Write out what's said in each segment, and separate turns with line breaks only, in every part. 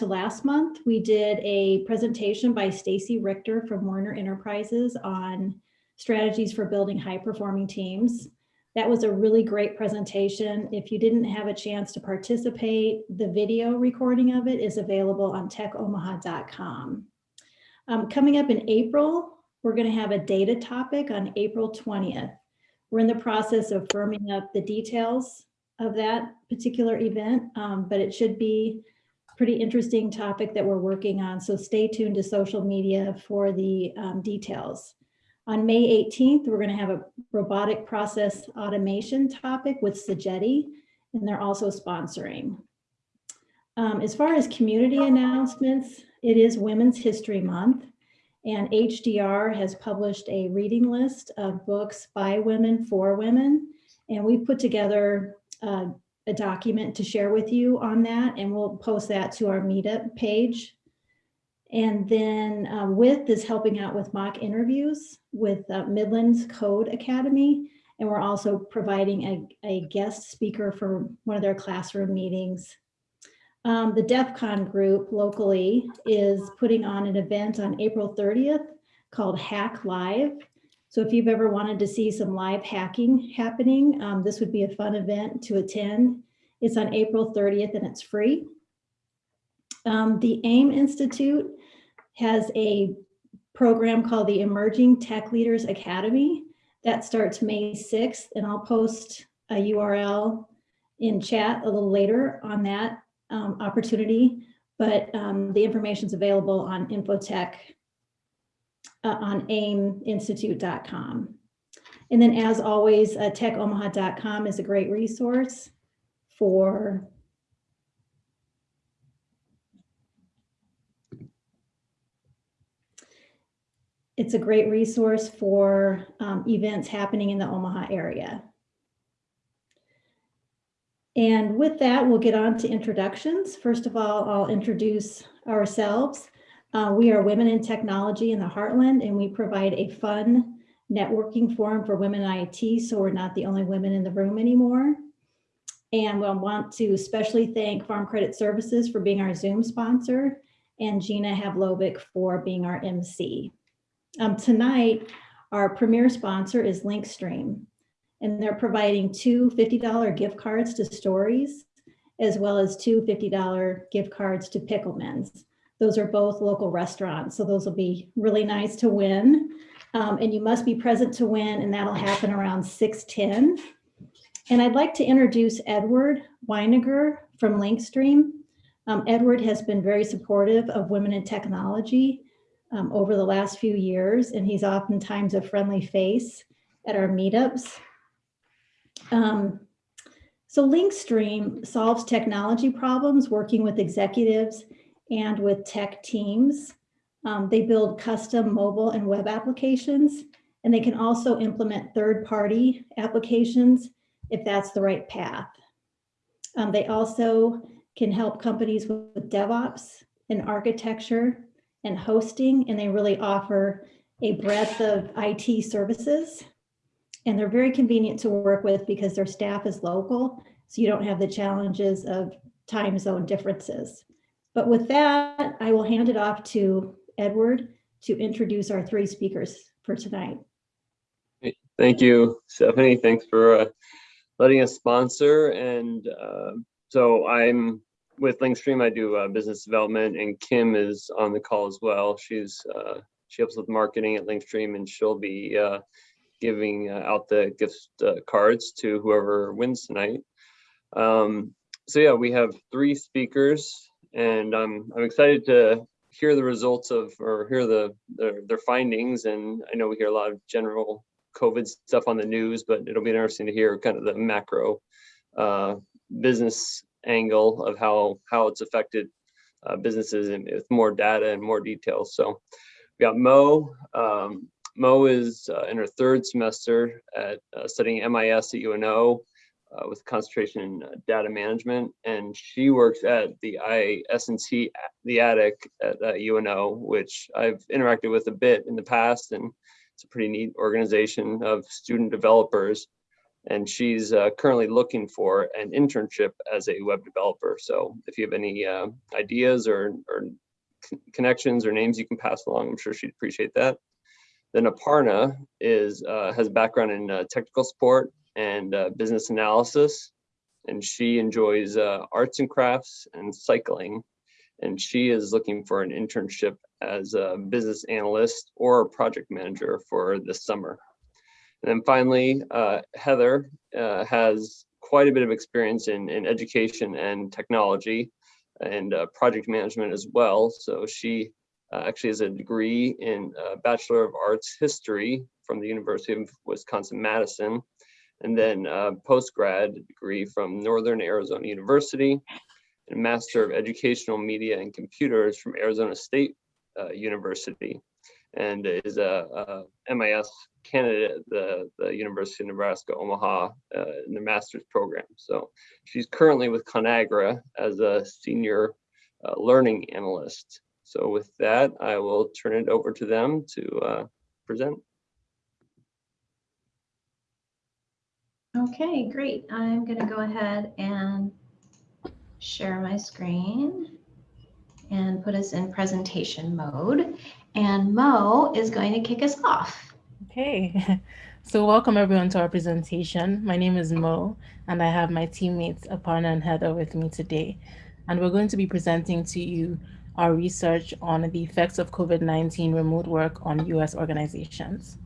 to last month, we did a presentation by Stacy Richter from Warner Enterprises on strategies for building high performing teams. That was a really great presentation. If you didn't have a chance to participate, the video recording of it is available on techomaha.com. Um, coming up in April, we're going to have a data topic on April 20th. We're in the process of firming up the details of that particular event, um, but it should be pretty interesting topic that we're working on. So stay tuned to social media for the um, details. On May 18th, we're going to have a robotic process automation topic with Sogeti, and they're also sponsoring. Um, as far as community announcements, it is Women's History Month, and HDR has published a reading list of books by women for women, and we put together uh, a document to share with you on that, and we'll post that to our meetup page. And then uh, WITH is helping out with mock interviews with uh, Midlands Code Academy. And we're also providing a, a guest speaker for one of their classroom meetings. Um, the DEF CON group locally is putting on an event on April 30th called Hack Live. So if you've ever wanted to see some live hacking happening, um, this would be a fun event to attend. It's on April 30th and it's free. Um, the AIM Institute has a program called the Emerging Tech Leaders Academy that starts May 6th, and I'll post a URL in chat a little later on that um, opportunity, but um, the information is available on Infotech uh, on aiminstitute.com. And then as always, uh, techomaha.com is a great resource for it's a great resource for um, events happening in the Omaha area. And with that, we'll get on to introductions. First of all, I'll introduce ourselves. Uh, we are Women in Technology in the Heartland, and we provide a fun networking forum for women in IT, so we're not the only women in the room anymore. And we'll want to especially thank Farm Credit Services for being our Zoom sponsor, and Gina Havlovic for being our MC. Um, tonight, our premier sponsor is Linkstream, and they're providing two $50 gift cards to Stories, as well as two $50 gift cards to Pickleman's. Those are both local restaurants, so those will be really nice to win. Um, and you must be present to win, and that'll happen around 610. And I'd like to introduce Edward Weiniger from Linkstream. Um, Edward has been very supportive of women in technology um, over the last few years, and he's oftentimes a friendly face at our meetups. Um, so Linkstream solves technology problems working with executives and with tech teams. Um, they build custom mobile and web applications, and they can also implement third-party applications if that's the right path. Um, they also can help companies with DevOps and architecture and hosting, and they really offer a breadth of IT services. And they're very convenient to work with because their staff is local, so you don't have the challenges of time zone differences. But with that, I will hand it off to Edward to introduce our three speakers for tonight.
Thank you, Stephanie. Thanks for uh, letting us sponsor. And uh, so I'm with Linkstream. I do uh, business development, and Kim is on the call as well. She's uh, she helps with marketing at Linkstream, and she'll be uh, giving uh, out the gift cards to whoever wins tonight. Um, so yeah, we have three speakers and I'm I'm excited to hear the results of or hear the their, their findings. And I know we hear a lot of general COVID stuff on the news, but it'll be interesting to hear kind of the macro uh, business angle of how how it's affected uh, businesses and with more data and more details. So we got Mo. Um, Mo is uh, in her third semester at uh, studying MIS at UNO uh, with concentration in uh, data management, and she works at the ISNC, the Attic at uh, UNO, which I've interacted with a bit in the past, and it's a pretty neat organization of student developers. And she's uh, currently looking for an internship as a web developer. So if you have any uh, ideas or, or connections or names you can pass along, I'm sure she'd appreciate that. Then Aparna is uh, has a background in technical support and uh, business analysis, and she enjoys uh, arts and crafts and cycling. And she is looking for an internship as a business analyst or a project manager for this summer. And then finally, uh, Heather uh, has quite a bit of experience in, in education and technology and uh, project management as well. So she uh, actually has a degree in uh, Bachelor of Arts History from the University of Wisconsin-Madison, and then a postgrad degree from Northern Arizona University, and a Master of Educational Media and Computers from Arizona State uh, University, and is a, a MIS candidate at the, the University of Nebraska Omaha uh, in the master's program. So she's currently with ConAgra as a senior uh, learning analyst. So with that, I will turn it over to them to uh, present.
Okay, great. I'm going to go ahead and share my screen and put us in presentation mode. And Mo is going to kick us off.
Okay, so welcome everyone to our presentation. My name is Mo, and I have my teammates Aparna and Heather with me today. And we're going to be presenting to you our research on the effects of COVID-19 remote work on US organizations.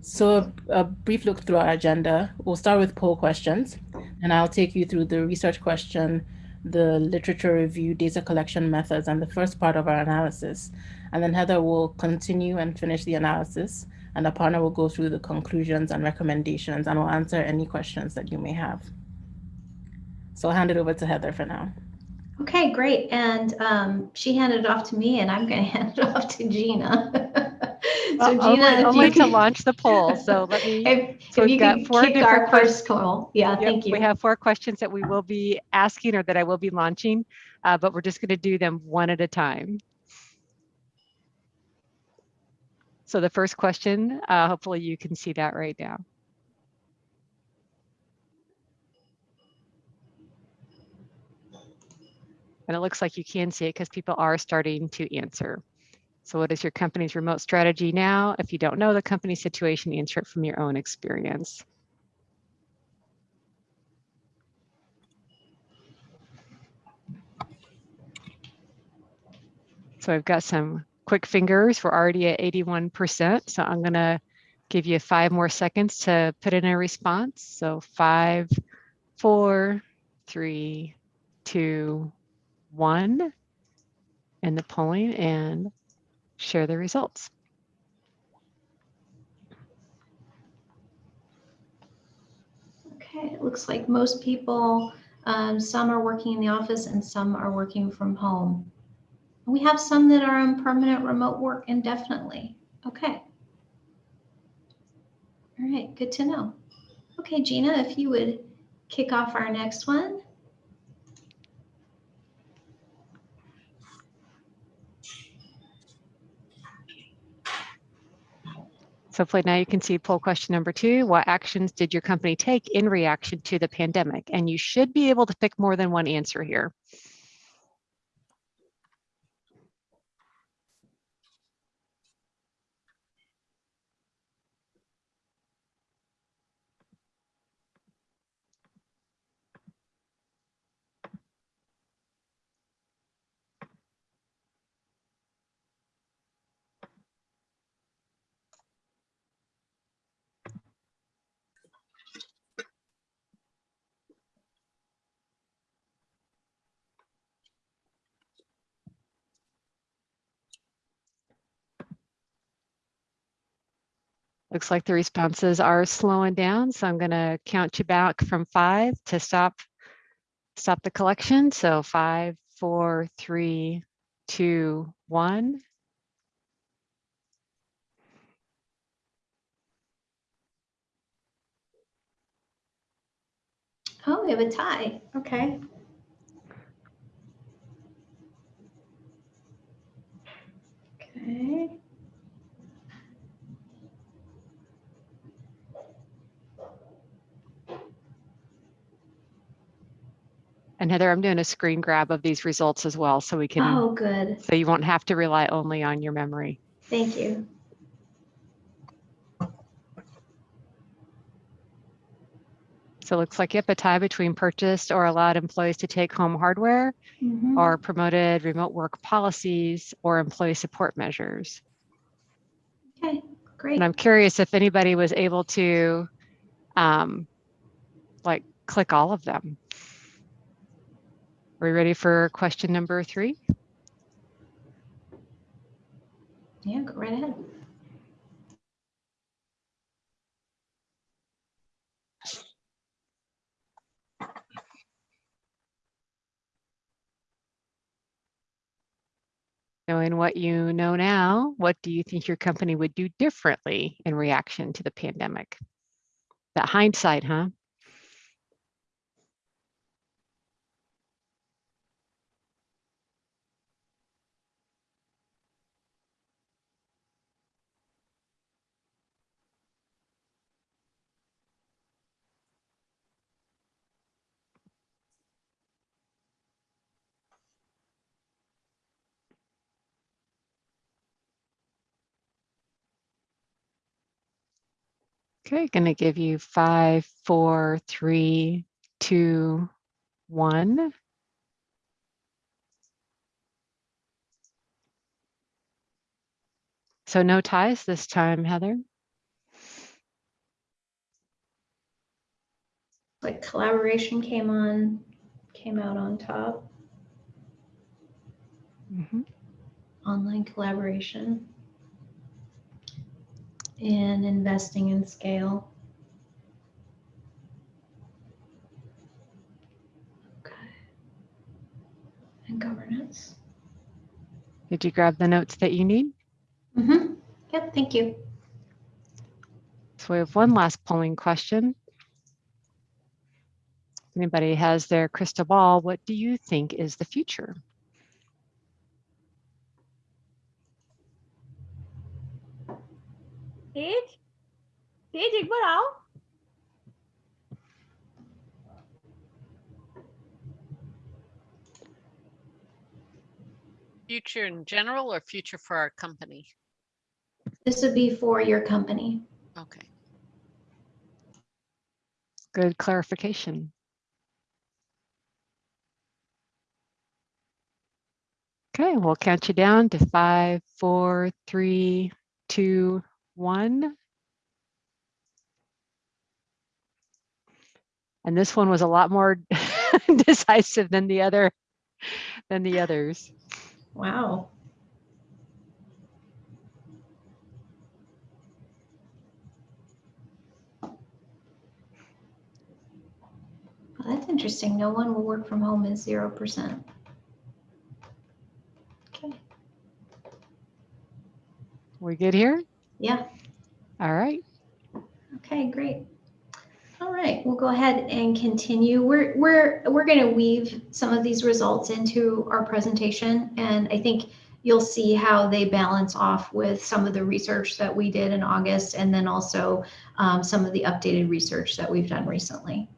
So a, a, brief look through our agenda. We'll start with poll questions, and I'll take you through the research question, the literature review, data collection methods, and the first part of our analysis. And then Heather will continue and finish the analysis, and Aparna will go through the conclusions and recommendations, and will answer any questions that you may have. So I'll hand it over to Heather for now.
Okay, great. And um, she handed it off to me, and I'm going to hand it off to Gina.
so Gina, only, only can... to launch the poll. So let me.
if, so if you got four kick our first poll, yeah,
yep,
thank you.
We have four questions that we will be asking, or that I will be launching, uh, but we're just going to do them one at a time. So the first question, uh, hopefully you can see that right now. And it looks like you can see it because people are starting to answer. So what is your company's remote strategy now? If you don't know the company situation, answer it from your own experience. So I've got some quick fingers. We're already at 81%. So I'm gonna give you five more seconds to put in a response. So five, four, three, two, one in the polling and share the results.
Okay, it looks like most people, um, some are working in the office and some are working from home. We have some that are on permanent remote work indefinitely. Okay. All right, good to know. Okay, Gina, if you would kick off our next one.
So hopefully now you can see poll question number two, what actions did your company take in reaction to the pandemic? And you should be able to pick more than one answer here. Looks like the responses are slowing down. So I'm gonna count you back from five to stop, stop the collection. So five, four, three, two, one.
Oh, we have a tie. Okay. Okay.
And Heather, I'm doing a screen grab of these results as well, so we can,
Oh, good.
so you won't have to rely only on your memory.
Thank you.
So it looks like you have a tie between purchased or allowed employees to take home hardware
Mhm.
or promoted remote work policies or employee support measures.
Okay, great.
And I'm curious if anybody was able to um, like click all of them. Are we ready for question number three?
Yeah, go right ahead.
Knowing what you know now, what do you think your company would do differently in reaction to the pandemic? That hindsight, huh? Okay, gonna give you five, four, three, two, one. So no ties this time, Heather.
Like collaboration came on, came out on top,
Mhm.
online collaboration. And investing in scale. Okay. And governance.
Did you grab the notes that you need?
Mm-hmm. Yep, thank you.
So we have one last polling question. If Anybody has their crystal ball, what do you think is the future?
Teach? Teach dịch bắt đầu.
Future in general or future for our company?
This would be for your company.
Okay.
Good clarification. Okay, we'll count you down to five, four, three, two, one. And this one was a lot more decisive than the other, than the others.
Wow. Well, that's interesting. No one will work from home is zero percent. Okay,
We good here?
Yeah,
All right.
okay, great. All right, we'll go ahead and continue. We're, we're, we're gonna weave some of these results into our presentation. And I think you'll see how they balance off with some of the research that we did in August and then also um, some of the updated research that we've done recently.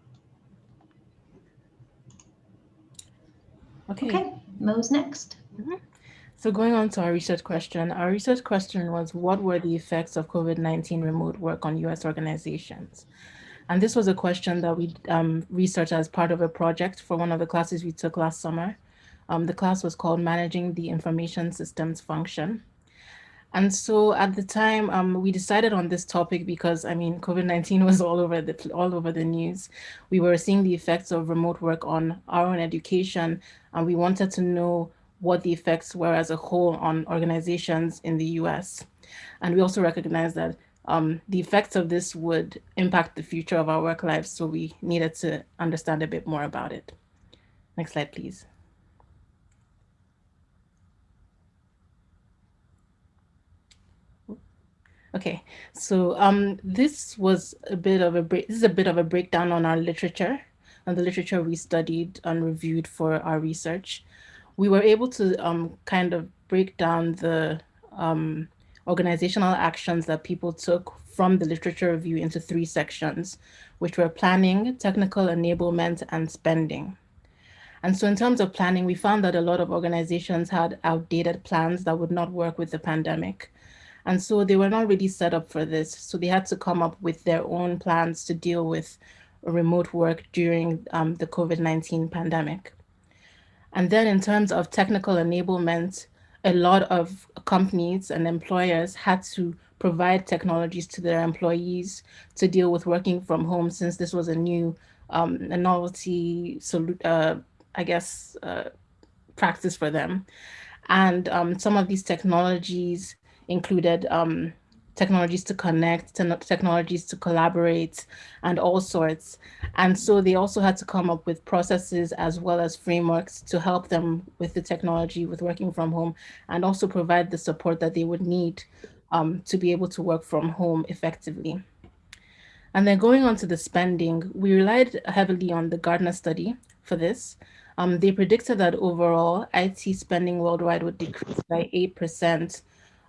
Okay.
Okay, Mo's next.
So going on to our research question, our research question was what were the effects of COVID-19 remote work on US organizations? And this was a question that we um, researched as part of a project for one of the classes we took last summer. Um, the class was called Managing the Information Systems Function. And so at the time, um, we decided on this topic because, I mean, COVID-19 was all over the all over the news. We were seeing the effects of remote work on our own education, and we wanted to know what the effects were as a whole on organizations in the US. And we also recognize that um, the effects of this would impact the future of our work lives, so we needed to understand a bit more about it. Next slide, please. Okay, so um, this was a bit of a break. This is a bit of a breakdown on our literature and the literature we studied and reviewed for our research. We were able to um, kind of break down the um, organizational actions that people took from the literature review into three sections, which were planning, technical enablement, and spending. And so in terms of planning, we found that a lot of organizations had outdated plans that would not work with the pandemic. And so they were not really set up for this. So they had to come up with their own plans to deal with remote work during um, the COVID-19 pandemic. And then in terms of technical enablement, a lot of companies and employers had to provide technologies to their employees to deal with working from home since this was a new um, a novelty, uh, I guess, uh, practice for them. And um, some of these technologies included um, technologies to connect, technologies to collaborate, and all sorts. And so they also had to come up with processes as well as frameworks to help them with the technology, with working from home, and also provide the support that they would need um, to be able to work from home effectively. And then going on to the spending, we relied heavily on the Gartner study for this. Um, they predicted that overall IT spending worldwide would decrease by 8%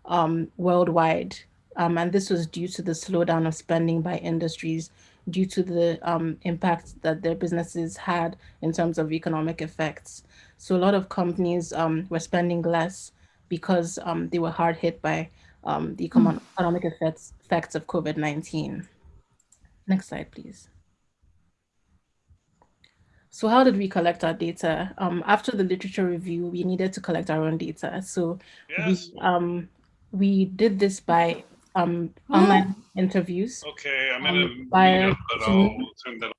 um, worldwide. Um, and this was due to the slowdown of spending by industries due to the um, impact that their businesses had in terms of economic effects. So a lot of companies um, were spending less because um, they were hard hit by um, the economic effects, effects of COVID-19. Next slide, please. So how did we collect our data? Um, after the literature review, we needed to collect our own data. So yes. we, um, we did this by um, online interviews.
Okay, I'm in a meetup, but I'll turn that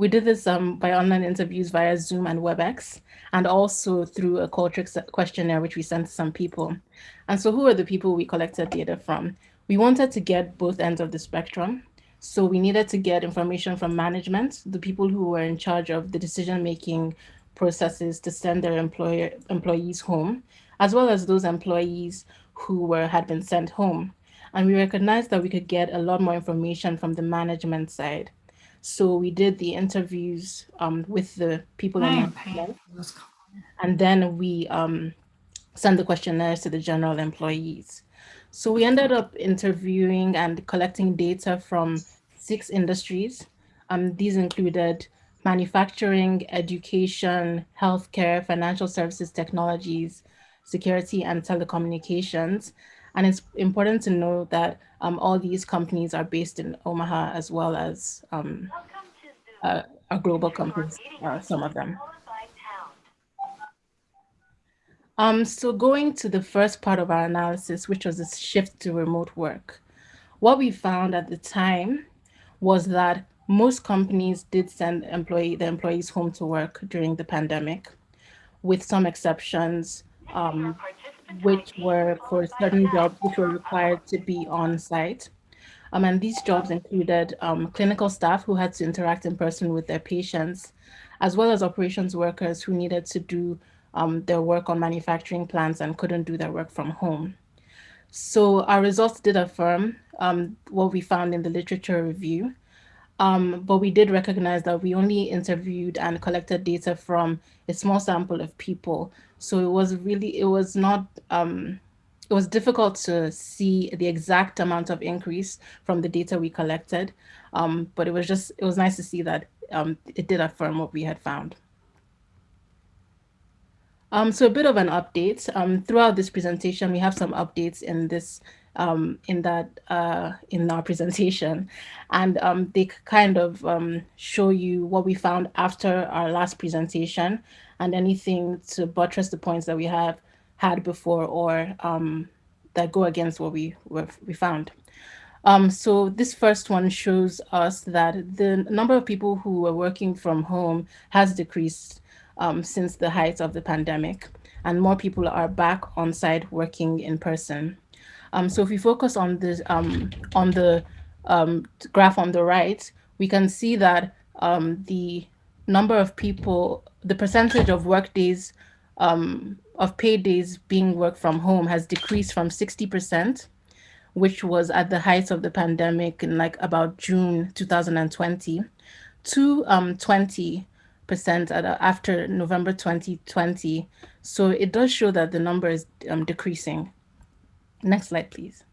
we did this um, by online interviews via Zoom and WebEx, and also through a Qualtrics questionnaire, which we sent to some people. And so who are the people we collected data from? We wanted to get both ends of the spectrum. So we needed to get information from management, the people who were in charge of the decision-making processes to send their employer, employees home, as well as those employees who were had been sent home. And we recognized that we could get a lot more information from the management side. So we did the interviews um, with the people in the employee. and then we um, sent the questionnaires to the general employees. So we ended up interviewing and collecting data from six industries. Um, these included manufacturing, education, healthcare, financial services, technologies, security, and telecommunications. And it's important to know that um, all these companies are based in Omaha as well as um, uh, are global companies, uh, some of them. Um, so going to the first part of our analysis, which was the shift to remote work, what we found at the time was that most companies did send employee the employees home to work during the pandemic, with some exceptions. Um, which were for certain jobs which were required to be on site. Um, and these jobs included um, clinical staff who had to interact in person with their patients, as well as operations workers who needed to do um, their work on manufacturing plants and couldn't do their work from home. So our results did affirm um, what we found in the literature review, um, but we did recognize that we only interviewed and collected data from a small sample of people. So it was really, it was not, um, it was difficult to see the exact amount of increase from the data we collected. Um, but it was just, it was nice to see that um, it did affirm what we had found. Um, so a bit of an update. Um, throughout this presentation, we have some updates in this um, in that uh, in our presentation, and um, they kind of um, show you what we found after our last presentation, and anything to buttress the points that we have had before or um, that go against what we we found. Um, so this first one shows us that the number of people who are working from home has decreased um, since the height of the pandemic, and more people are back on site working in person. Um, so if we focus on this um, on the um, graph on the right, we can see that um, the number of people, the percentage of work days, um, of paid days being worked from home has decreased from 60%, which was at the height of the pandemic in like about June 2020, to 20 percent after November 2020. So it does show that the number is um, decreasing. Next slide, please.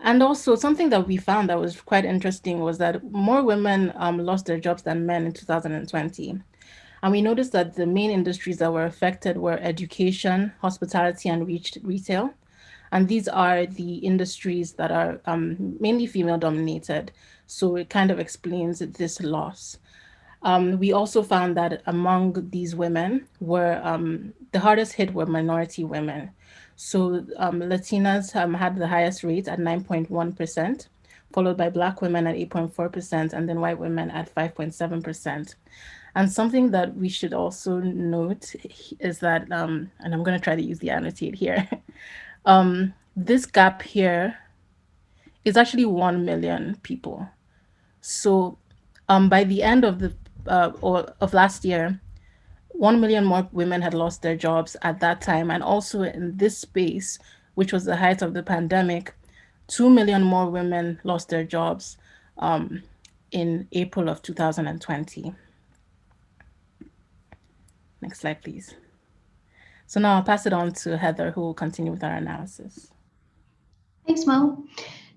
And also something that we found that was quite interesting was that more women um, lost their jobs than men in 2020. And we noticed that the main industries that were affected were education, hospitality, and retail. And these are the industries that are um, mainly female dominated. So it kind of explains this loss. Um, we also found that among these women were um, the hardest hit were minority women. So um, Latinas um, had the highest rate at 9.1%, followed by Black women at 8.4%, and then white women at 5.7%. And something that we should also note is that, um, and I'm going to try to use the annotate here, um, this gap here is actually 1 million people. So um, by the end of the uh, or of last year, 1 million more women had lost their jobs at that time. And also in this space, which was the height of the pandemic, 2 million more women lost their jobs um, in April of 2020. Next slide, please. So now I'll pass it on to Heather, who will continue with our analysis.
Thanks, Mo.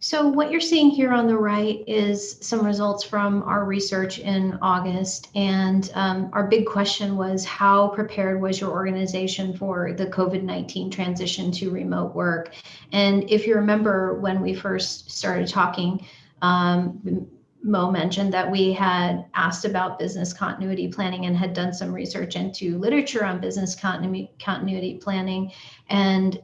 So what you're seeing here on the right is some results from our research in August. And um, our big question was how prepared was your organization for the COVID-19 transition to remote work? And if you remember when we first started talking, um, Mo mentioned that we had asked about business continuity planning and had done some research into literature on business continuity, continuity planning. And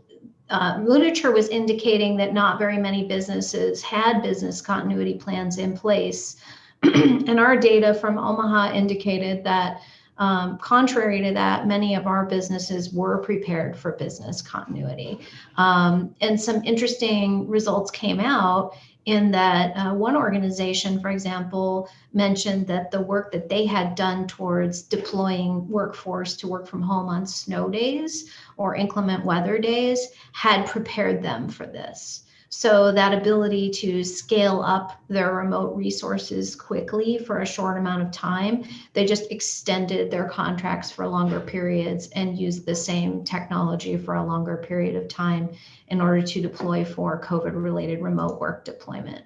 uh, literature was indicating that not very many businesses had business continuity plans in place. and our data from Omaha indicated that um, contrary to that, many of our businesses were prepared for business continuity. Um, and some interesting results came out in that uh, one organization, for example, mentioned that the work that they had done towards deploying workforce to work from home on snow days or inclement weather days had prepared them for this. So that ability to scale up their remote resources quickly for a short amount of time, they just extended their contracts for longer periods and used the same technology for a longer period of time in order to deploy for COVID related remote work deployment.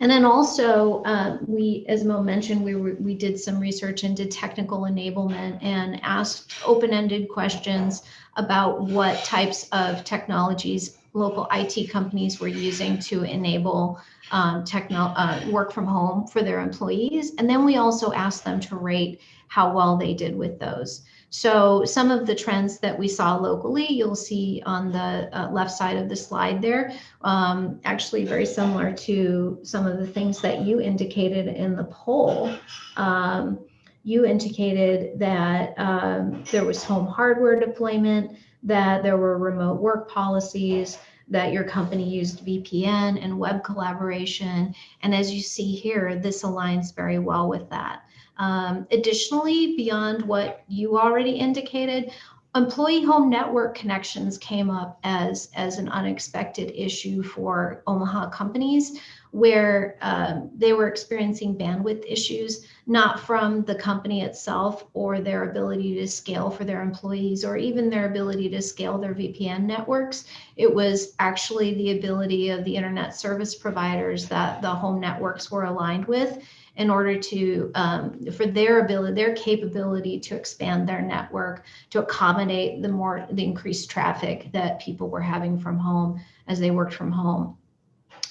And then also, uh, we, as Mo mentioned, we, we did some research into technical enablement and asked open-ended questions about what types of technologies local IT companies were using to enable um, techno uh, work from home for their employees. And then we also asked them to rate how well they did with those. So some of the trends that we saw locally, you'll see on the uh, left side of the slide there, um, actually very similar to some of the things that you indicated in the poll. Um, you indicated that um, there was home hardware deployment, that there were remote work policies, that your company used VPN and web collaboration. And as you see here, this aligns very well with that. Um, additionally, beyond what you already indicated, employee home network connections came up as, as an unexpected issue for Omaha companies where um, they were experiencing bandwidth issues, not from the company itself or their ability to scale for their employees or even their ability to scale their VPN networks. It was actually the ability of the internet service providers that the home networks were aligned with in order to um, for their ability their capability to expand their network to accommodate the more the increased traffic that people were having from home as they worked from home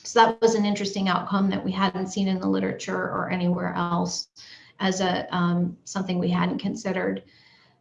so that was an interesting outcome that we hadn't seen in the literature or anywhere else as a um, something we hadn't considered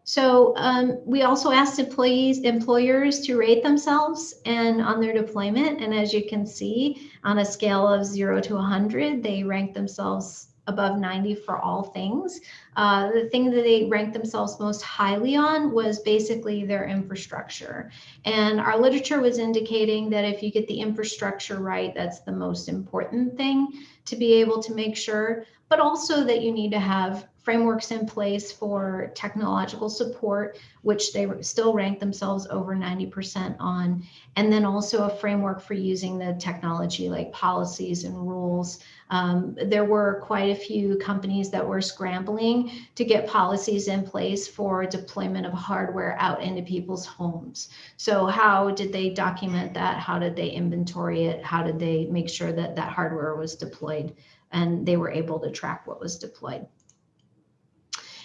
so um, we also asked employees, employers to rate themselves and on their deployment. And as you can see, on a scale of zero to 100, they ranked themselves above 90 for all things. Uh, the thing that they ranked themselves most highly on was basically their infrastructure. And our literature was indicating that if you get the infrastructure right, that's the most important thing to be able to make sure, but also that you need to have frameworks in place for technological support, which they still rank themselves over 90% on, and then also a framework for using the technology like policies and rules. Um, there were quite a few companies that were scrambling to get policies in place for deployment of hardware out into people's homes. So how did they document that? How did they inventory it? How did they make sure that that hardware was deployed and they were able to track what was deployed?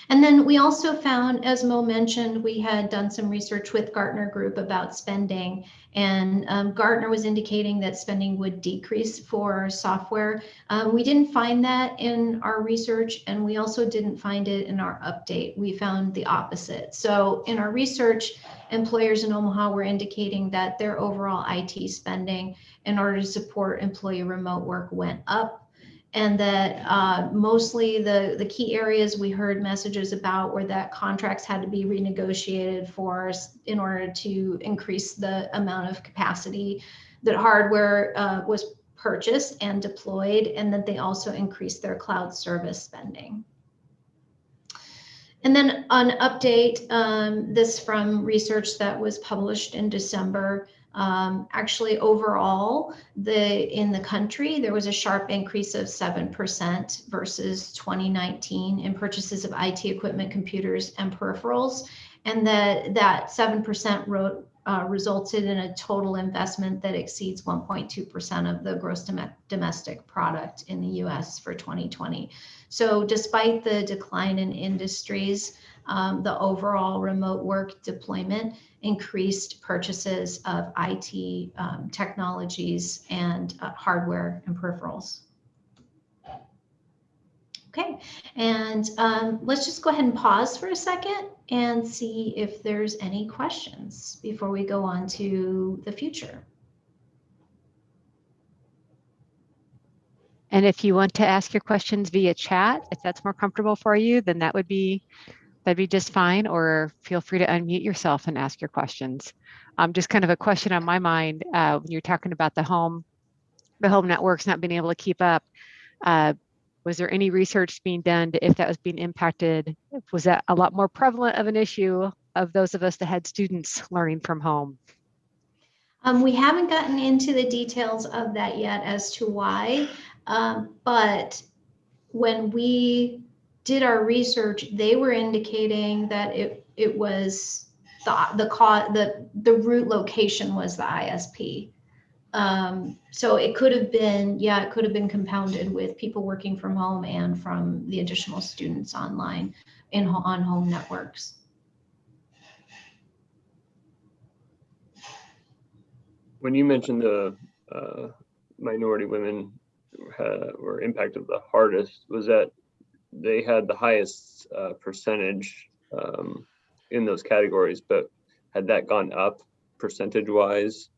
And then we also found, as Mo mentioned, we had done some research with Gartner Group about spending. And um, Gartner was indicating that spending would decrease for software. Um, we didn't find that in our research, and we also didn't find it in our update. We found the opposite. So in our research, employers in Omaha were indicating that their overall IT spending in order to support employee remote work went up and that uh, mostly the, the key areas we heard messages about were that contracts had to be renegotiated for s- in order to increase the amount of capacity that hardware uh, was purchased and deployed, and that they also increased their cloud service spending. And then an update, um, this from research that was published in December. Um, actually, overall, the in the country there was a sharp increase of 7% versus 2019 in purchases of IT equipment, computers, and peripherals, and that that 7% wrote, uh, resulted in a total investment that exceeds 1.2% of the gross dom- domestic product in the U.S. for 2020. So, despite the decline in industries, um, the overall remote work deployment increased purchases of IT um, technologies and uh, hardware and peripherals. Okay, and um, let's just go ahead and pause for a second and see if there's any questions before we go on to the future.
And if you want to ask your questions via chat, if that's more comfortable for you, then that would be that'd be just fine. Or feel free to unmute yourself and ask your questions. Um, just kind of a question on my mind uh, when you're talking about the home, the home networks not being able to keep up. Uh, was there any research being done to if that was being impacted? Was that a lot more prevalent of an issue of those of us that had students learning from home?
Um, we haven't gotten into the details of that yet as to why, um, but when we did our research, they were indicating that it it was the the co- the the root location was the ISP. Um, so it could have been, yeah, it could have been compounded with people working from home and from the additional students online in on home networks.
When you mentioned the uh, minority women ha- were impacted the hardest, was that they had the highest uh, percentage um, in those categories, but had that gone up percentage wise,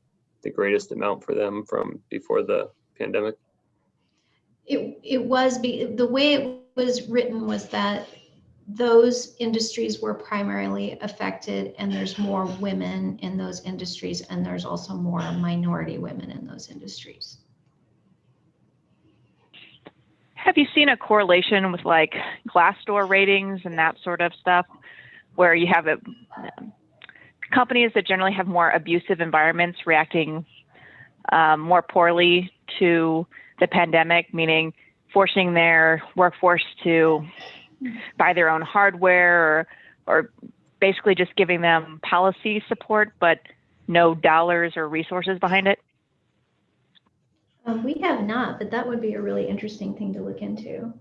the greatest amount for them from before the pandemic?
It, it was, be the way it was written was that those industries were primarily affected and there's more women in those industries and there's also more minority women in those industries.
Have you seen a correlation with like Glassdoor ratings and that sort of stuff, where you have a, companies that generally have more abusive environments reacting um, more poorly to the pandemic, meaning forcing their workforce to buy their own hardware or, or basically just giving them policy support, but no dollars or resources behind it?
Um, we have not, but that would be a really interesting thing to look into.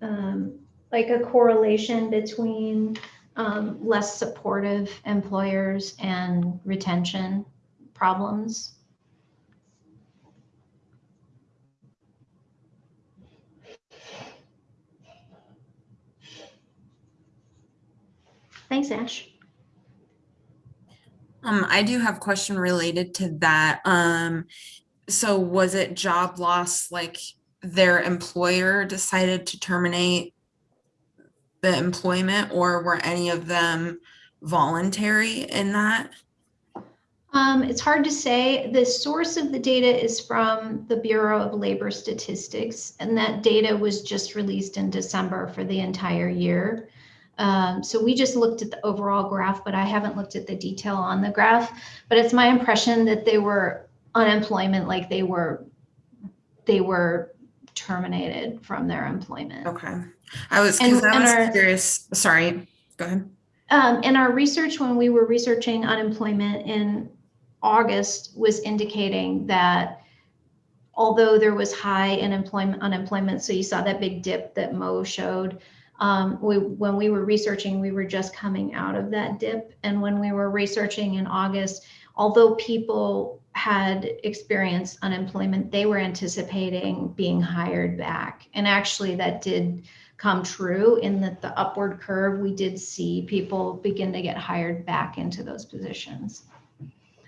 Um, like a correlation between um, less supportive employers and retention problems. Thanks, Ash.
Um, I do have a question related to that. Um, so was it job loss, like their employer decided to terminate the employment or were any of them voluntary in that?
Um, it's hard to say. The source of the data is from the Bureau of Labor Statistics, and that data was just released in December for the entire year. Um, so we just looked at the overall graph, but I haven't looked at the detail on the graph. But it's my impression that they were unemployment, like they were, they were terminated from their employment.
Okay, I was,
And-
I was
our-
curious, sorry, go ahead.
Um, and our research, when we were researching unemployment in August, was indicating that although there was high unemployment, unemployment, so you saw that big dip that Mo showed, Um, we, when we were researching, we were just coming out of that dip. And when we were researching in August, although people had experienced unemployment, they were anticipating being hired back. And actually that did come true in that the upward curve, we did see people begin to get hired back into those positions.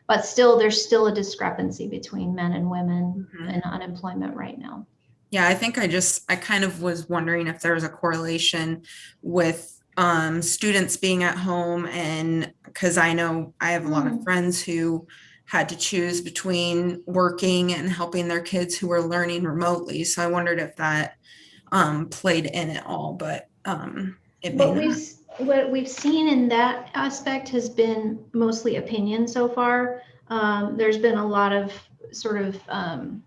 But still, there's still a discrepancy between men and women
Mhm.
in unemployment right now.
Yeah, I think I just, I kind of was wondering if there was a correlation with um, students being at home and because I know I have a lot of friends who had to choose between working and helping their kids who were learning remotely. So I wondered if that um, played in at all, but um, it may
What we've,
not.
s- what we've seen in that aspect has been mostly opinion so far. Um, there's been a lot of sort of um,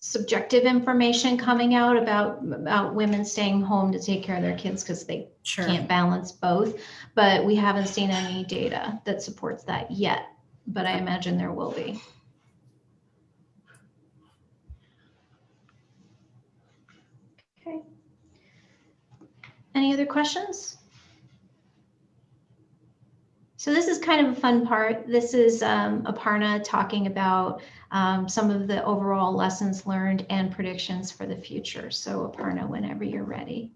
subjective information coming out about, about women staying home to take care of their kids because they
Sure.
can't balance both. But we haven't seen any data that supports that yet, but I imagine there will be. Okay. Any other questions? So this is kind of a fun part. This is um, Aparna talking about um, some of the overall lessons learned and predictions for the future. So Aparna, whenever you're ready.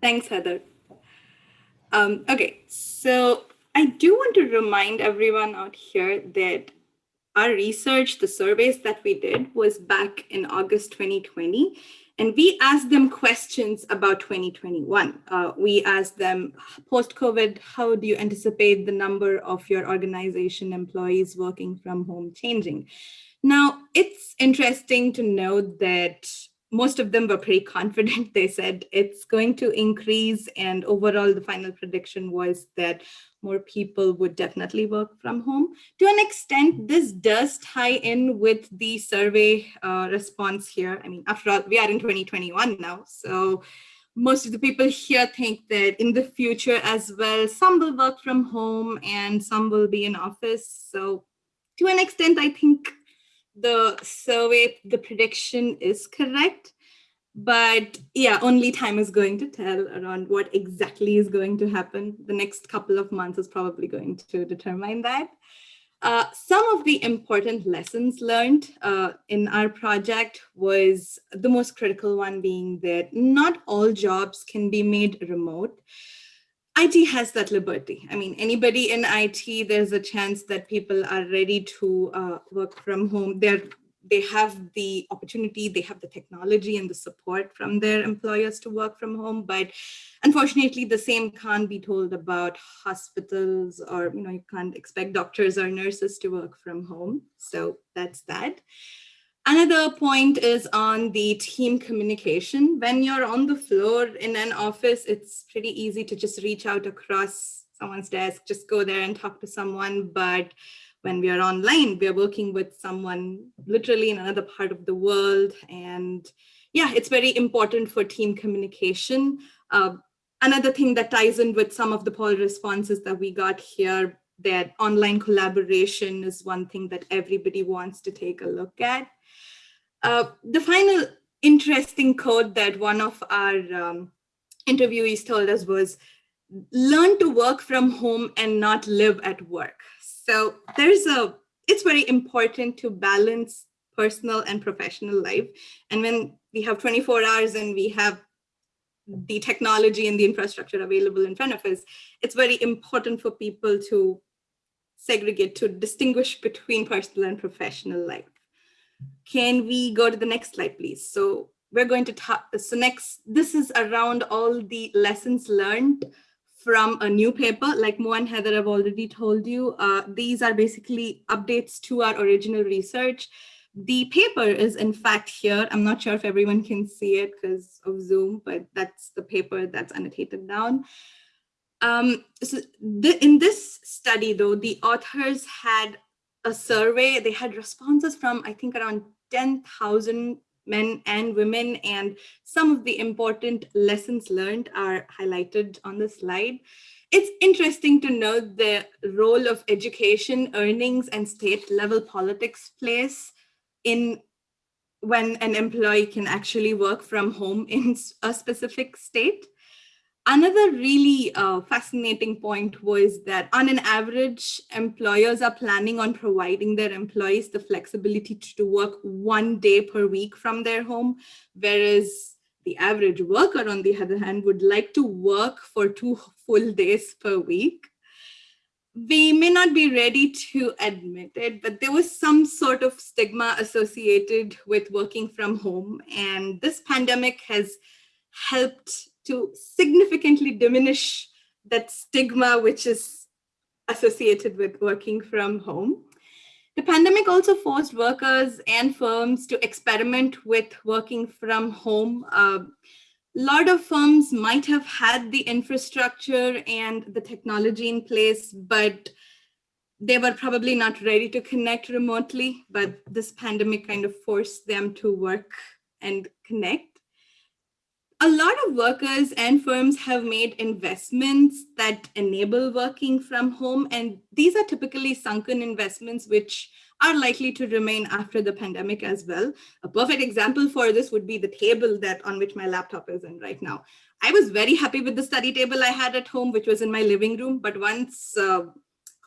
Thanks, Heather. Um, okay, so I do want to remind everyone out here that our research, the surveys that we did was back in August 2020, and we asked them questions about 2021. Uh, we asked them post-COVID, how do you anticipate the number of your organization employees working from home changing? Now, it's interesting to note that most of them were pretty confident. They said it's going to increase and overall the final prediction was that more people would definitely work from home. To an extent, this does tie in with the survey uh, response here. I mean, after all, we are in 2021 now. So most of the people here think that in the future as well, some will work from home and some will be in office. So to an extent, I think the survey, the prediction is correct. But yeah, only time is going to tell around what exactly is going to happen. The next couple of months is probably going to determine that. Uh, some of the important lessons learned uh, in our project was the most critical one being that not all jobs can be made remote. IT has that liberty. I mean, anybody in IT, there's a chance that people are ready to uh, work from home. They're they have the opportunity, they have the technology and the support from their employers to work from home. But unfortunately, the same can't be told about hospitals or, you know, you can't expect doctors or nurses to work from home. So that's that. Another point is on the team communication. When you're on the floor in an office, it's pretty easy to just reach out across someone's desk, just go there and talk to someone. But when we are online, we are working with someone literally in another part of the world. And yeah, it's very important for team communication. Uh, another thing that ties in with some of the poll responses that we got here, that online collaboration is one thing that everybody wants to take a look at. Uh, the final interesting quote that one of our um, interviewees told us was, learn to work from home and not live at work. So there's a, it's very important to balance personal and professional life. And when we have 24 hours and we have the technology and the infrastructure available in front of us, it's very important for people to segregate, to distinguish between personal and professional life. Can we go to the next slide, please? So we're going to talk, so next, this is around all the lessons learned from a new paper, like Mo and Heather have already told you. Uh, these are basically updates to our original research. The paper is in fact here. I'm not sure if everyone can see it because of Zoom, but that's the paper that's annotated down. Um, so the, in this study though, the authors had a survey, they had responses from I think around 10,000 men and women and some of the important lessons learned are highlighted on the slide. It's interesting to note the role of education, earnings, and state level politics plays in when an employee can actually work from home in a specific state. Another really uh, fascinating point was that on an average, employers are planning on providing their employees the flexibility to work one day per week from their home, whereas the average worker, on the other hand, would like to work for two full days per week. We may not be ready to admit it, but there was some sort of stigma associated with working from home. And this pandemic has helped to significantly diminish that stigma which is associated with working from home. The pandemic also forced workers and firms to experiment with working from home. A lot of firms might have had the infrastructure and the technology in place, but they were probably not ready to connect remotely, but this pandemic kind of forced them to work and connect a lot of workers and firms have made investments that enable working from home. And these are typically sunken investments, which are likely to remain after the pandemic as well. A perfect example for this would be the table that on which my laptop is in right now. I was very happy with the study table I had at home, which was in my living room. But once uh,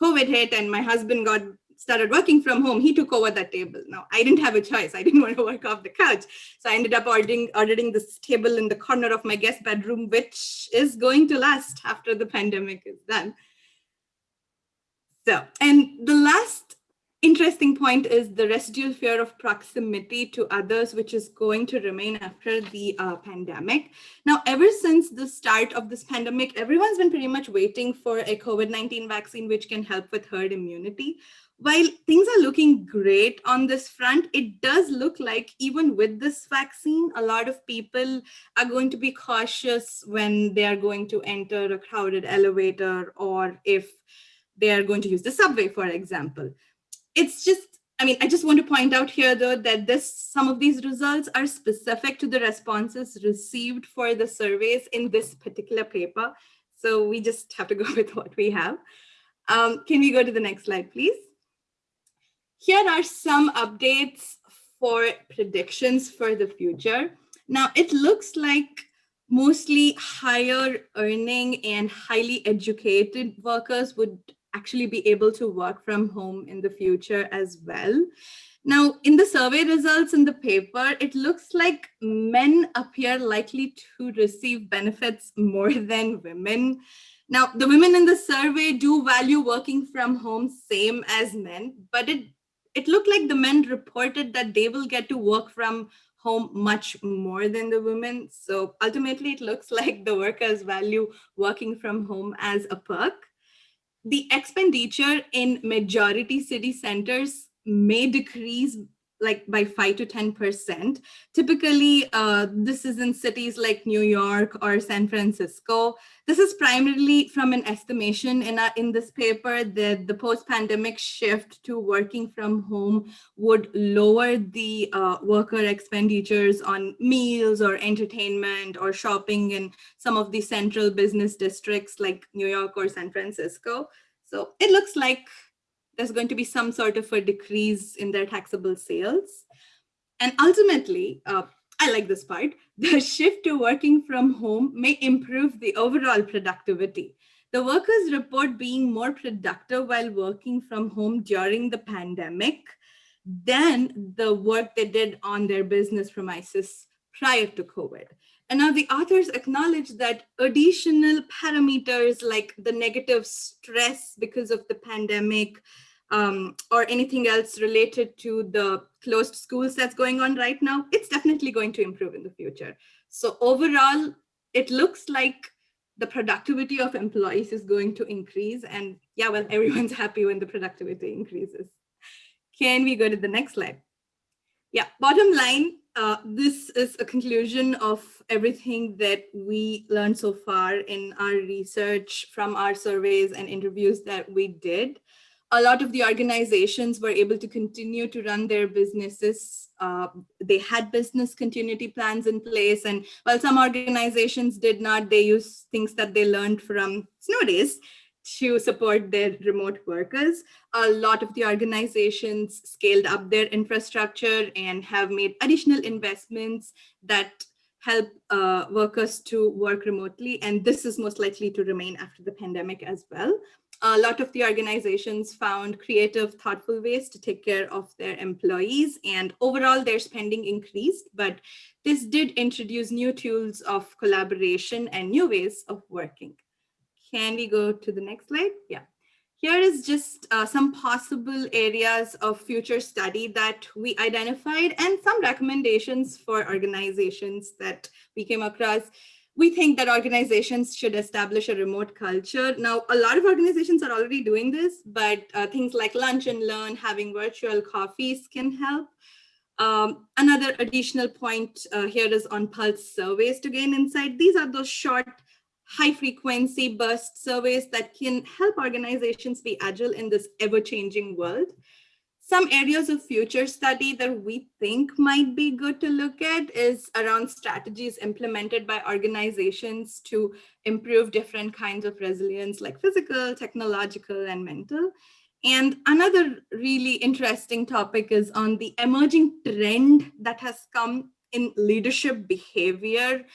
COVID hit and my husband got started working from home, he took over that table. Now, I didn't have a choice. I didn't want to work off the couch. So I ended up ordering, ordering this table in the corner of my guest bedroom, which is going to last after the pandemic is done. So, and the last interesting point is the residual fear of proximity to others, which is going to remain after the uh, pandemic. Now, ever since the start of this pandemic, everyone's been pretty much waiting for a COVID-19 vaccine, which can help with herd immunity while things are looking great on this front, it does look like even with this vaccine, a lot of people are going to be cautious when they are going to enter a crowded elevator or if they are going to use the subway, for example. It's just, I mean, I just want to point out here, though, that this some of these results are specific to the responses received for the surveys in this particular paper. So we just have to go with what we have. Um, can we go to the next slide, please? Here are some updates for predictions for the future. Now, it looks like mostly higher earning and highly educated workers would actually be able to work from home in the future as well. Now, in the survey results in the paper, it looks like men appear likely to receive benefits more than women. Now, the women in the survey do value working from home same as men, but it it looked like the men reported that they will get to work from home much more than the women. So ultimately, it looks like the workers value working from home as a perk. The expenditure in majority city centers may decrease like by 5 to 10%. Typically, uh, this is in cities like New York or San Francisco. This is primarily from an estimation in, in this paper that the post-pandemic shift to working from home would lower the uh, worker expenditures on meals or entertainment or shopping in some of the central business districts like New York or San Francisco. So it looks like there's going to be some sort of a decrease in their taxable sales. And ultimately, uh, I like this part, the shift to working from home may improve the overall productivity. The workers report being more productive while working from home during the pandemic than the work they did on their business premises prior to COVID. And now the authors acknowledge that additional parameters like the negative stress because of the pandemic um, or anything else related to the closed schools that's going on right now, it's definitely going to improve in the future. So overall, it looks like the productivity of employees is going to increase. And yeah, well, everyone's happy when the productivity increases. Can we go to the next slide? Yeah, bottom line, uh, this is a conclusion of everything that we learned so far in our research from our surveys and interviews that we did. A lot of the organizations were able to continue to run their businesses. Uh, they had business continuity plans in place. And while some organizations did not, they used things that they learned from snow days to support their remote workers. A lot of the organizations scaled up their infrastructure and have made additional investments that help uh, workers to work remotely. And this is most likely to remain after the pandemic as well. A lot of the organizations found creative, thoughtful ways to take care of their employees and overall their spending increased, but this did introduce new tools of collaboration and new ways of working. Can we go to the next slide? Yeah. Here is just uh, some possible areas of future study that we identified and some recommendations for organizations that we came across. We think that organizations should establish a remote culture. Now, a lot of organizations are already doing this, but uh, things like lunch and learn, having virtual coffees can help. Um, another additional point uh, here is on pulse surveys to gain insight. These are those short high frequency burst surveys that can help organizations be agile in this ever changing world. Some areas of future study that we think might be good to look at is around strategies implemented by organizations to improve different kinds of resilience like physical, technological, and mental. And another really interesting topic is on the emerging trend that has come in leadership behavior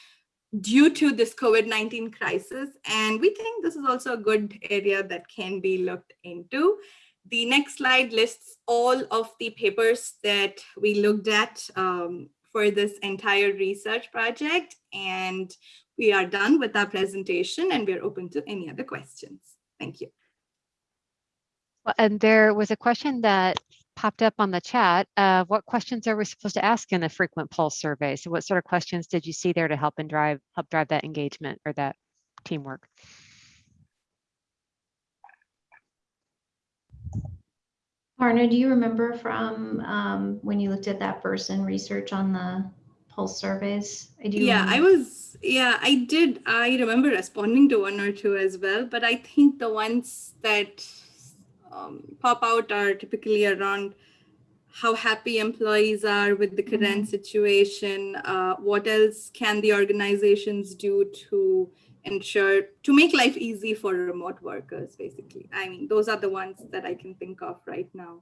due to this COVID-19 crisis. And we think this is also a good area that can be looked into. The next slide lists all of the papers that we looked at um, for this entire research project. And we are done with our presentation and we're open to any other questions. Thank you.
Well, and there was a question that popped up on the chat. Uh, what questions are we supposed to ask in the frequent pulse survey? So what sort of questions did you see there to help and drive help drive that engagement or that teamwork?
Parna, do you remember from um, when you looked at that person research on the pulse surveys? I do.
Yeah, I was, yeah, I did. I remember responding to one or two as well, but I think the ones that um, pop out are typically around how happy employees are with the current situation. Uh, what else can the organizations do to ensure to make life easy for remote workers? Basically, I mean, those are the ones that I can think of right now.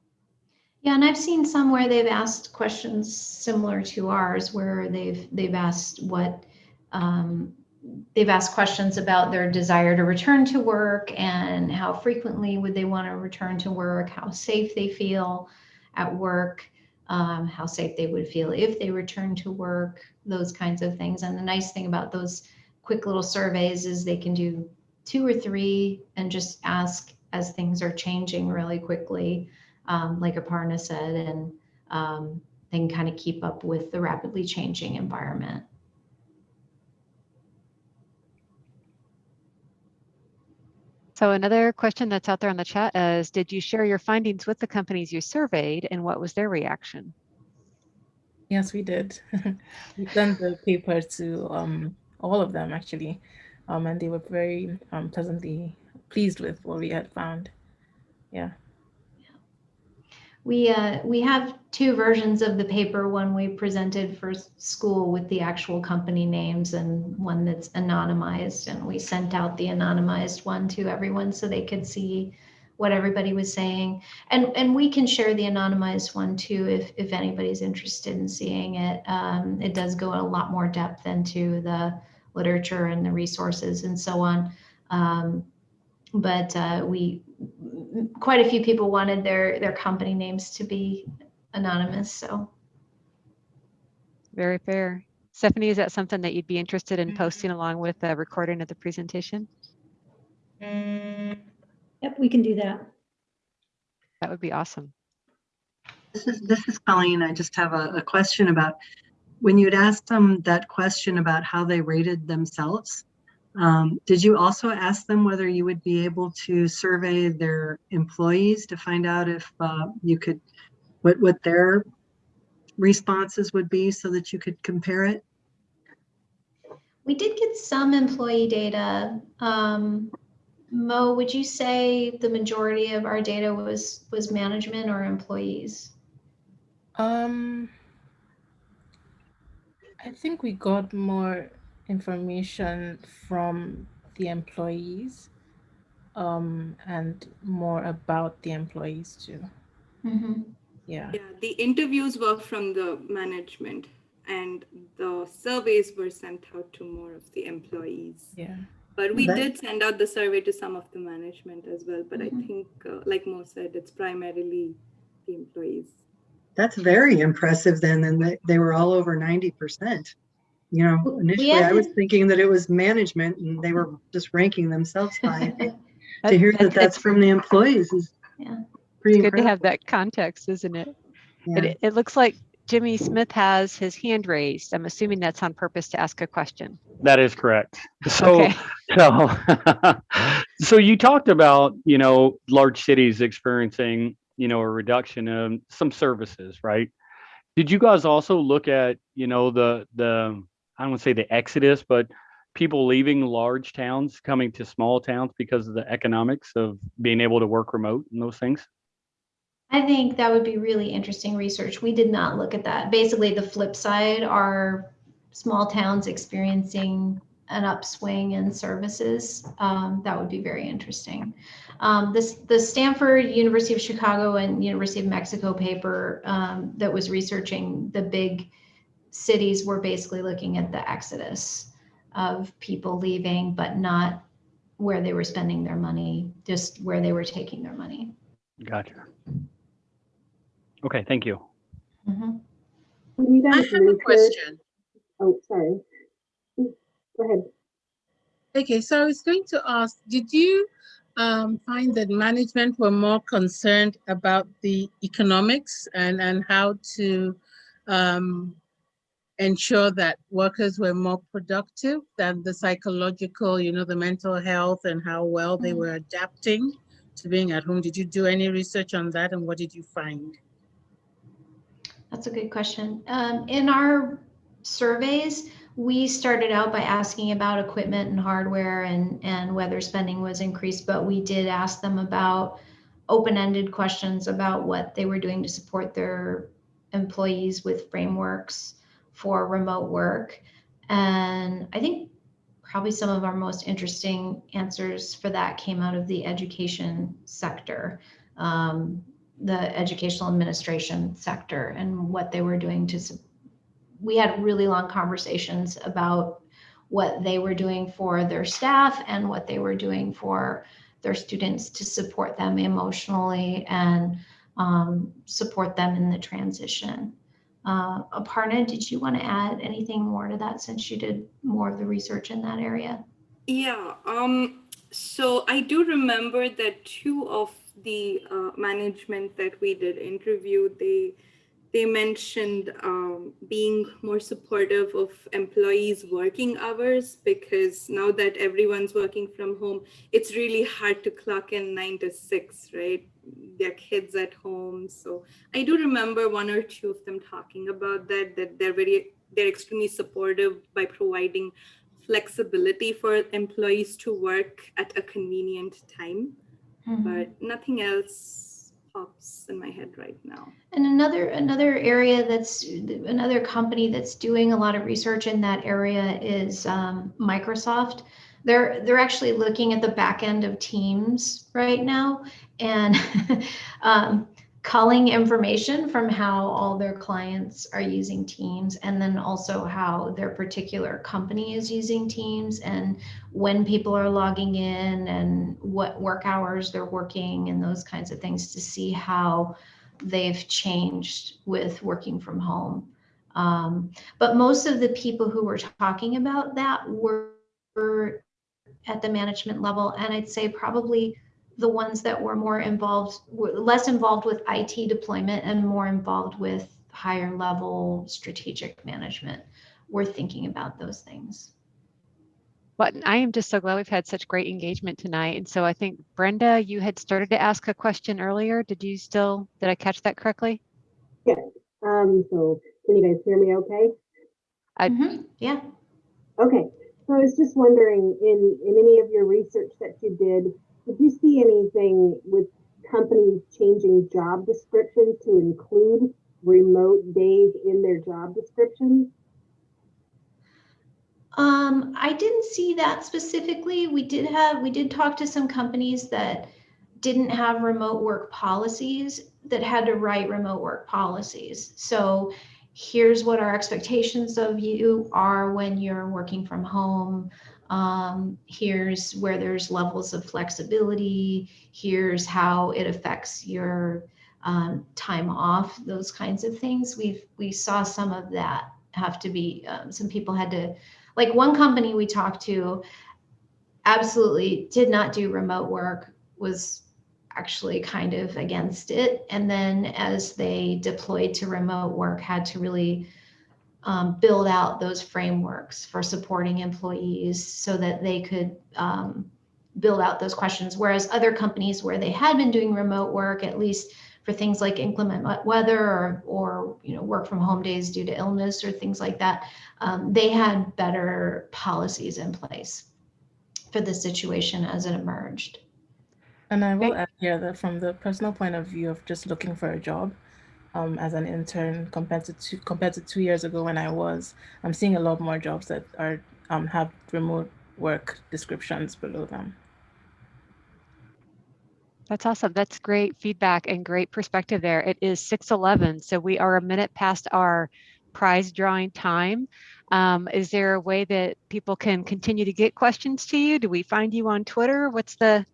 Yeah, and I've seen some where they've asked questions similar to ours, where they've they've asked what um, they've asked questions about their desire to return to work and how frequently would they want to return to work, how safe they feel at work, um, how safe they would feel if they return to work, those kinds of things. And the nice thing about those quick little surveys is they can do two or three and just ask as things are changing really quickly, um, like Aparna said, and um, they can kind of keep up with the rapidly changing environment.
So another question that's out there on the chat is, did you share your findings with the companies you surveyed and what was their reaction?
Yes, we did. we sent the paper to um, all of them actually, um, and they were very um, pleasantly pleased with what we had found. Yeah.
We uh, we have two versions of the paper. One we presented for school with the actual company names, and one that's anonymized. And we sent out the anonymized one to everyone so they could see what everybody was saying. And and we can share the anonymized one too if if anybody's interested in seeing it. Um, it does go a lot more depth into the literature and the resources and so on. Um, but uh, we quite a few people wanted their their company names to be anonymous so
Very fair. Stephanie, is that something that you'd be interested in posting along with the recording of the presentation?
Yep, we can do that.
That would be awesome.
This is, this is Colleen. I just have a, a question about, when you'd asked them that question about how they rated themselves, um, did you also ask them whether you would be able to survey their employees to find out if uh, you could, what, what their responses would be so that you could compare it?
we did get some employee data um, mo would you say the majority of our data was was management or employees
Um, I think we got more information from the employees. um, and more about the employees too.
Mhm.
Yeah.
Yeah, the interviews were from the management and the surveys were sent out to more of the employees.
Yeah.
But we
That-
did send out the survey to some of the management as well. But I
Mhm.
think, uh, like Mo said, it's primarily the employees.
That's very impressive then, and they, they were all over ninety percent. You know, initially
had
I was thinking that it was management and they were just ranking themselves high. To hear that
that's-
that's from the employees is
Yeah.
pretty
It's good to have that context, isn't it?
Yeah.
It, it looks like Jimmy Smith has his hand raised. I'm assuming that's on purpose to ask a question.
That is correct. So,
Okay.
so, so you talked about, you know, large cities experiencing, you know, a reduction in some services, right? Did you guys also look at, you know, the, the, I don't want to say the exodus, but people leaving large towns, coming to small towns because of the economics of being able to work remote and those things?
I think that would be really interesting research. We did not look at that. Basically, the flip side are small towns experiencing an upswing in services. Um, that would be very interesting. Um, this the Stanford, University of Chicago, and University of Mexico paper um, that was researching the big cities were basically looking at the exodus of people leaving, but not where they were spending their money, just where they were taking their money.
Gotcha. Okay, thank you.
Mhm.
When you
I
guys
have a question.
Oh, sorry. Go ahead.
Okay, so I was going to ask, did you um, find that management were more concerned about the economics and, and how to um, ensure that workers were more productive than the psychological, you know, the mental health and how well they
Mm.
were adapting to being at home? Did you do any research on that and what did you find?
That's a good question. Um, in our surveys, we started out by asking about equipment and hardware and, and whether spending was increased, but we did ask them about open-ended questions about what they were doing to support their employees with frameworks for remote work. And I think probably some of our most interesting answers for that came out of the education sector. Um, the educational administration sector and what they were doing to we had really long conversations about what they were doing for their staff and what they were doing for their students to support them emotionally and um, support them in the transition. Uh, Aparna, did you want to add anything more to that since you did more of the research in that area?
Yeah, um, so I do remember that two of the uh, management that we did interview, they they mentioned um, being more supportive of employees' working hours because now that everyone's working from home, it's really hard to clock in nine to six, right? Their kids at home. So I do remember one or two of them talking about that, that they're very, they're extremely supportive by providing flexibility for employees to work at a convenient time, but nothing else pops in my head right now.
And another another area that's another company that's doing a lot of research in that area is um, Microsoft. They're they're actually looking at the back end of Teams right now and um, culling information from how all their clients are using Teams, and then also how their particular company is using Teams, and when people are logging in, and what work hours they're working, and those kinds of things to see how they've changed with working from home. Um, but most of the people who were talking about that were, were at the management level, and I'd say probably the ones that were more involved, were less involved with IT deployment and more involved with higher level strategic management were thinking about those things.
But I am just so glad we've had such great engagement tonight. And so I think Brenda, you had started to ask a question earlier. Did you still, did I catch that correctly?
Yeah. Um, so can you guys hear me okay?
I,
mm -hmm. Yeah.
Okay. So I was just wondering, in, in any of your research that you did, did you see anything with companies changing job descriptions to include remote days in their job descriptions?
Um, I didn't see that specifically. We did have, we did talk to some companies that didn't have remote work policies that had to write remote work policies. So here's what our expectations of you are when you're working from home. Um, here's where there's levels of flexibility. Here's how it affects your um, time off, those kinds of things. We've, we saw some of that have to be, um, some people had to, like one company we talked to absolutely did not do remote work, was actually kind of against it. And then as they deployed to remote work, had to really um, build out those frameworks for supporting employees so that they could um, build out those questions. Whereas other companies where they had been doing remote work, at least for things like inclement weather or, or you know work from home days due to illness or things like that, um, they had better policies in place for the situation as it emerged.
And I will here that from the personal point of view of just looking for a job um, as an intern compared to two, compared to two years ago when I was, I'm seeing a lot more jobs that are um, have remote work descriptions below them.
That's awesome. That's great feedback and great perspective there. It is 6:11, so we are a minute past our prize drawing time. Um, is there a way that people can continue to get questions to you? Do we find you on Twitter? What's the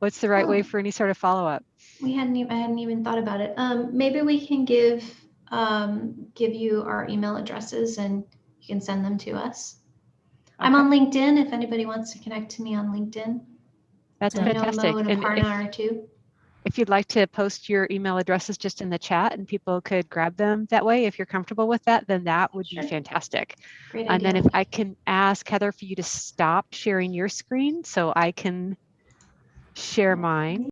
what's the right way
Oh.
for any sort of follow-up?
We hadn't even, I hadn't even thought about it. Um, maybe we can give, um, give you our email addresses and you can send them to us. I'm on LinkedIn if anybody wants to connect to me on LinkedIn.
That's
I
fantastic.
And
And if-
are too.
If you'd like to post your email addresses just in the chat and people could grab them that way, if you're comfortable with that, then that would be fantastic.
Great
And then if. I can ask Heather for you to stop sharing your screen so I can share mine.